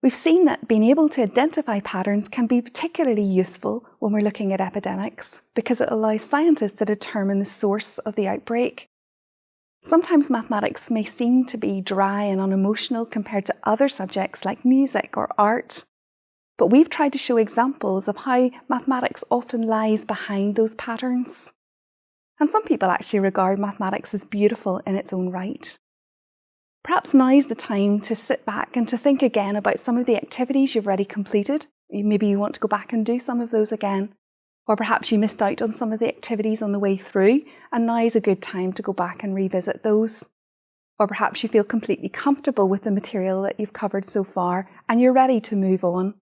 We've seen that being able to identify patterns can be particularly useful when we're looking at epidemics because it allows scientists to determine the source of the outbreak. Sometimes mathematics may seem to be dry and unemotional compared to other subjects like music or art. But we've tried to show examples of how mathematics often lies behind those patterns. And some people actually regard mathematics as beautiful in its own right. Perhaps now is the time to sit back and to think again about some of the activities you've already completed. Maybe you want to go back and do some of those again. Or perhaps you missed out on some of the activities on the way through, and now is a good time to go back and revisit those. Or perhaps you feel completely comfortable with the material that you've covered so far and you're ready to move on.